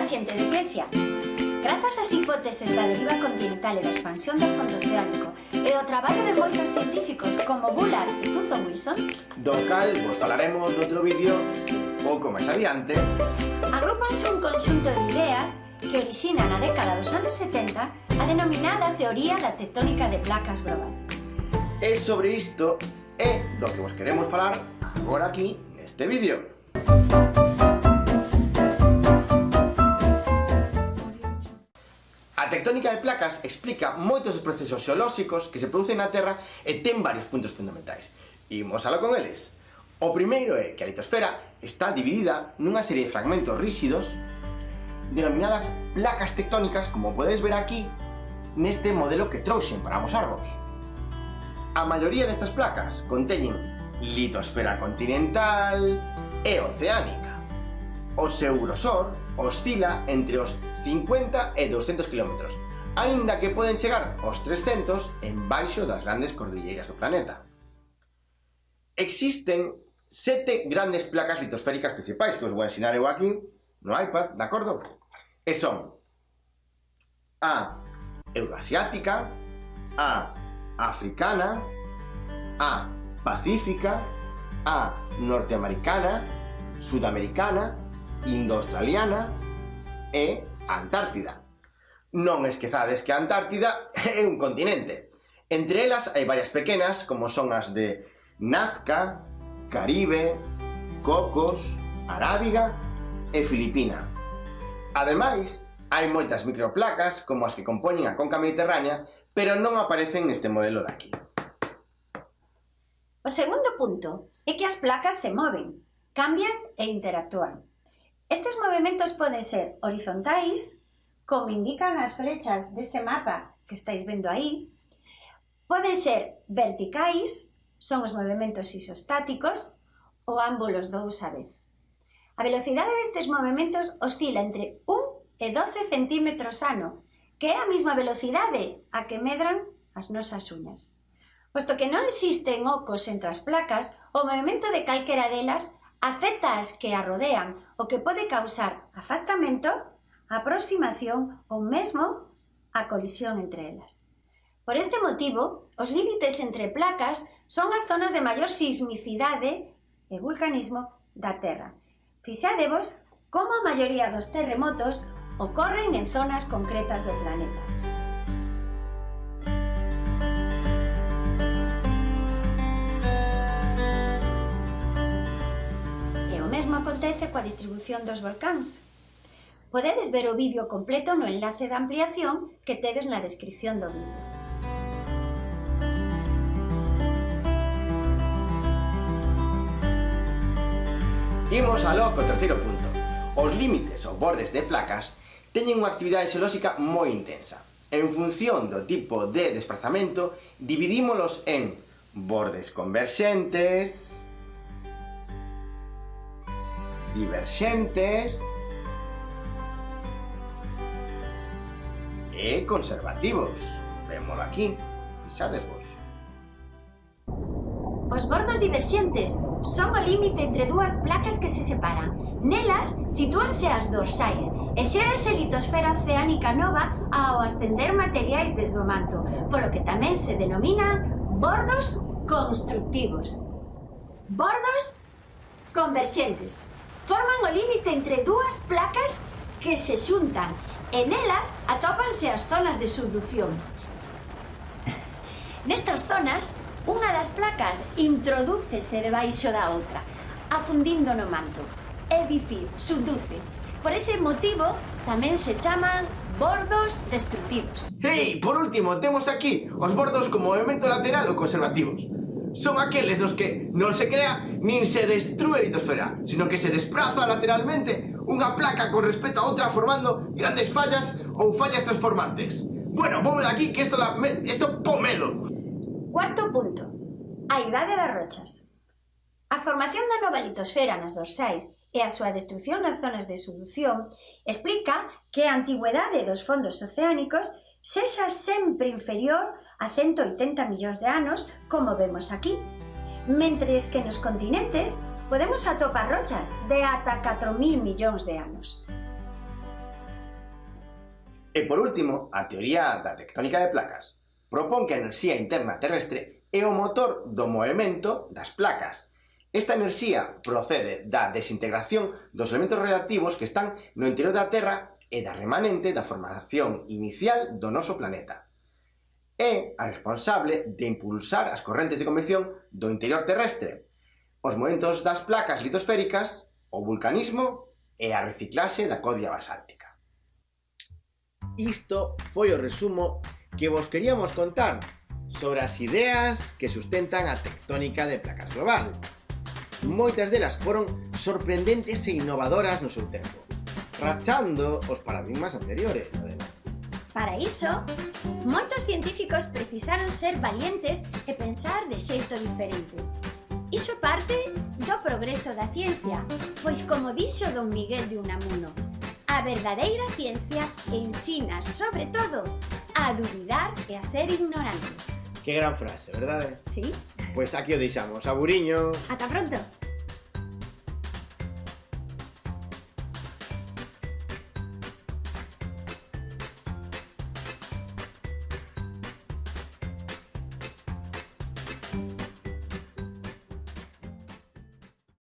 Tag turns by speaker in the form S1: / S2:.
S1: a ciencia. Grazas ás hipóteses da deriva continental e da expansión do fondo oceánico e o traballo de moitos científicos como Bullard e Tuzo Wilson,
S2: do cal vos falaremos noutro vídeo pouco máis adiante,
S1: agrupanse un conxunto de ideas que orixina na década dos anos 70 a denominada teoría da tectónica de placas global.
S2: E sobre isto é do que vos queremos falar agora aquí neste vídeo. Música tectónica de placas explica moitos dos procesos xeolóxicos que se producen na Terra e ten varios puntos fundamentais. Imos alá con eles. O primeiro é que a litosfera está dividida nunha serie de fragmentos ríxidos denominadas placas tectónicas, como podedes ver aquí, neste modelo que trouxen para amosarvos. A maioría destas placas conteñen litosfera continental e oceánica. O seu grosor oscila entre os 50 e 200 km, aínda que poden chegar aos 300 en baixo das grandes cordilleiras do planeta. Existen sete grandes placas litosféricas principais que os vou ensinar eu aquí no iPad, de acordo? E son a euroasiática, a africana, a pacífica, a norteamericana, sudamericana Indo-Australiana e Antártida. Non esquezades que a Antártida é un continente. Entre elas hai varias pequenas, como son as de Nazca, Caribe, Cocos, Arábiga e Filipina. Ademais, hai moitas microplacas como as que compoñen a conca mediterránea, pero non aparecen neste modelo daqui.
S1: O segundo punto é que as placas se moven, cambian e interactúan. Estes movimentos poden ser horizontais, como indican as frechas dese mapa que estáis vendo aí, poden ser verticais, son os movimentos isostáticos, ou ambos os dous a vez. A velocidade destes movimentos oscila entre 1 e 12 centímetros ano, que é a mesma velocidade a que medran as nosas uñas. Posto que non existen ocos entre as placas, o movimento de calquera delas afecta as que a rodean, o que pode causar afastamento, aproximación ou mesmo a colisión entre elas. Por este motivo, os límites entre placas son as zonas de maior sismicidade e vulcanismo da Terra. Fixadevos como a maioría dos terremotos ocorren en zonas concretas do planeta. coa distribución dos volcáns. Podedes ver o vídeo completo no enlace de ampliación que tedes na descripción do vídeo.
S2: Imos aló co terceiro punto. Os límites ou bordes de placas teñen unha actividade xelóxica moi intensa. En función do tipo de desplazamento, dividímolos en bordes converxentes, diverxentes e conservativos. Vémolo aquí, fixadesvos.
S1: Os bordos diverxentes son o límite entre dúas placas que se separan. Nelas sitúanse as dorsais e xérase litosfera oceánica nova ao ascender materiais desde o manto, polo que tamén se denominan bordos constructivos. Bordos converxentes forman o límite entre dúas placas que se xuntan e nelas atópanse as zonas de subducción. Nestas zonas, unha das placas introdúcese debaixo da outra, afundindo no manto, é dicir, subduce. Por ese motivo, tamén se chaman bordos destructivos.
S2: E, hey, por último, temos aquí os bordos como movimento lateral ou conservativos son aqueles nos que non se crea nin se destrúe a litosfera, sino que se despraza lateralmente unha placa con respecto a outra formando grandes fallas ou fallas transformantes. Bueno, vamos de aquí que isto da isto po medo.
S1: Cuarto punto. A idade das rochas. A formación da nova litosfera nas dorsais e a súa destrucción nas zonas de solución explica que a antigüedade dos fondos oceánicos sexa sempre inferior a 180 millóns de anos, como vemos aquí. Mentres que nos continentes podemos atopar rochas de ata 4.000 millóns de anos.
S2: E por último, a teoría da tectónica de placas propón que a enerxía interna terrestre é o motor do movimento das placas. Esta enerxía procede da desintegración dos elementos radioactivos que están no interior da Terra e da remanente da formación inicial do noso planeta. É a responsable de impulsar as correntes de convección do interior terrestre, os movimentos das placas litosféricas, o vulcanismo e a reciclase da codia basáltica. Isto foi o resumo que vos queríamos contar sobre as ideas que sustentan a tectónica de placas global. Moitas delas foron sorprendentes e innovadoras no seu tempo rachando os paradigmas anteriores, además.
S1: Para iso, moitos científicos precisaron ser valientes e pensar de xeito diferente. Iso parte do progreso da ciencia, pois como dixo don Miguel de Unamuno, a verdadeira ciencia ensina, sobre todo, a dubidar e a ser ignorante.
S2: Que gran frase, verdade? Eh?
S1: Sí.
S2: Pois aquí o deixamos. Aburiño.
S1: Ata pronto.